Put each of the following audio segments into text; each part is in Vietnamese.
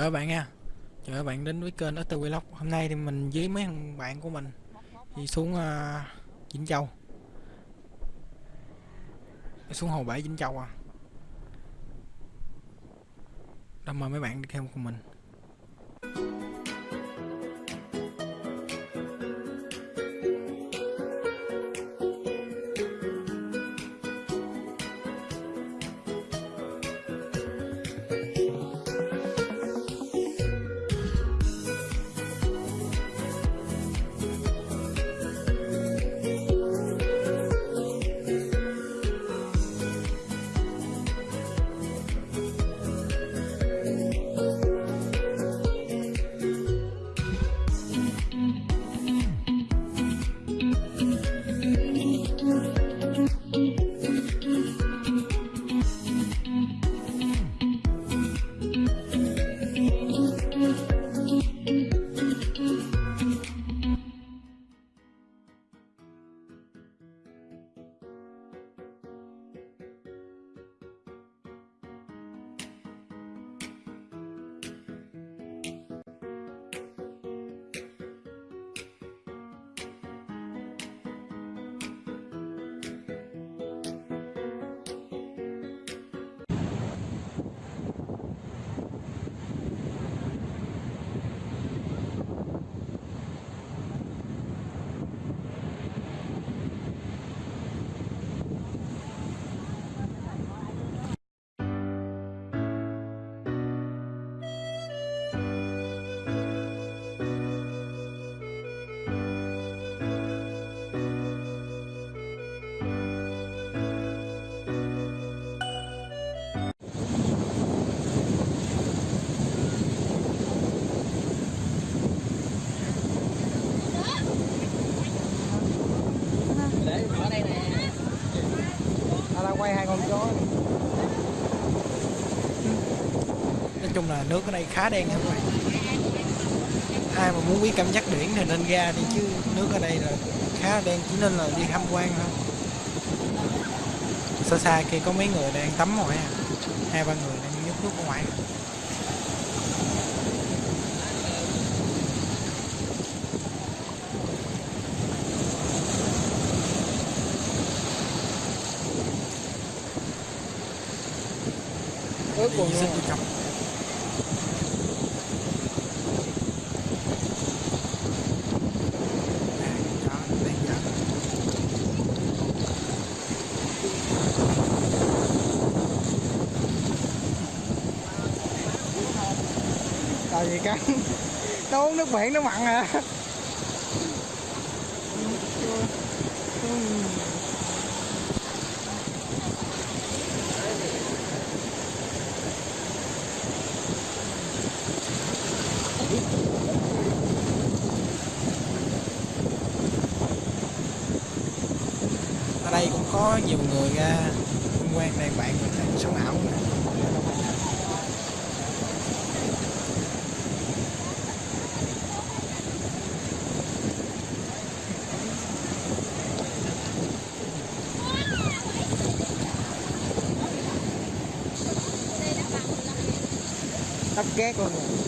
Chào các bạn nha. Chào các bạn đến với kênh Auto Vlog. Hôm nay thì mình với mấy thằng bạn của mình Đi xuống uh, Vĩnh Châu. Xuống Hồ Bảy Vĩnh Châu à. Đó mời mấy bạn đi theo cùng mình. Nói chung là nước ở đây khá đen nha các bạn. Ai mà muốn biết cảm giác biển thì nên ra đi chứ nước ở đây là khá đen, chỉ nên là đi tham quan thôi. Xa xa kia có mấy người đang tắm ngoài à Hai, ba người đang nhúc nước ở ngoài. Ướt Đi luôn tại vì cắn nó uống nước biển nó mặn à. Đây, cũng có nhiều người ra tham quan đây, bạn mình đang sống ảo này. tóc ghét luôn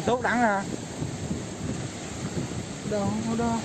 còn tốt đắng à đâu đâu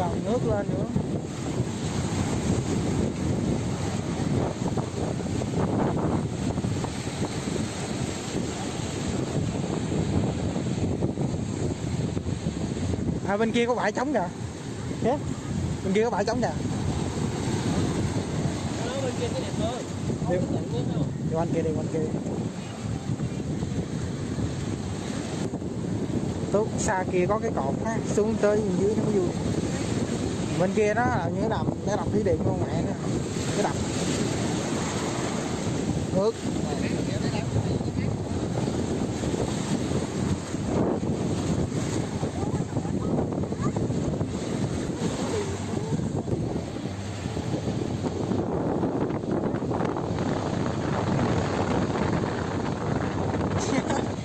gồng nước lên nữa. À bên kia có bãi trống kìa. Kìa, bên kia có bãi trống kìa. Bên kia cái đẹp hơn Đi. Không có tận nước đâu. đi quanh kia đi quanh kia. Tốt xa kia có cái cột á xuống tới dưới nó mới vui bên kia đó là như đầm cái đầm thủy điện luôn, mẹ nữa cái đầm nước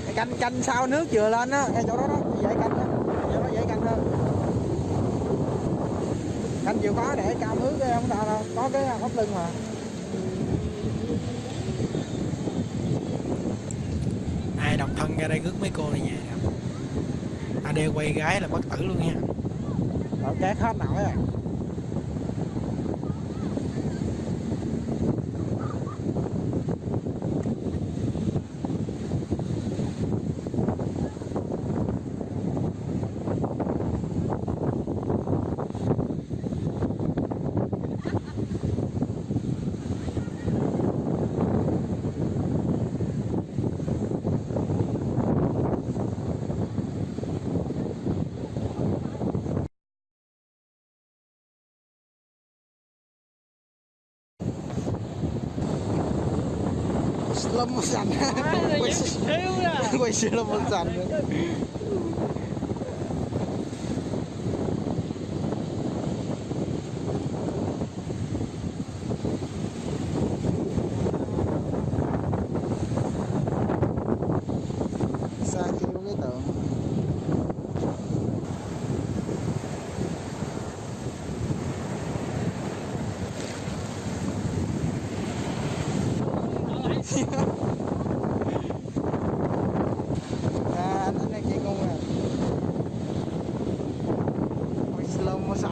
canh canh sau nước vừa lên á, ngay chỗ đó đó chỗ đó dễ canh hơn canh chịu khó để cao nước cái không sao đâu. Có cái hốc lưng mà. Ai độc thân ra đây rước mấy cô này về nè à đeo quay gái là bất tử luôn nha. Ở két hết nổi rồi lâm sành quay Thiếu ra quay xe lâm sành nữa xa kia có cái tượng à anh anh chị chạy con quay slow mo sạch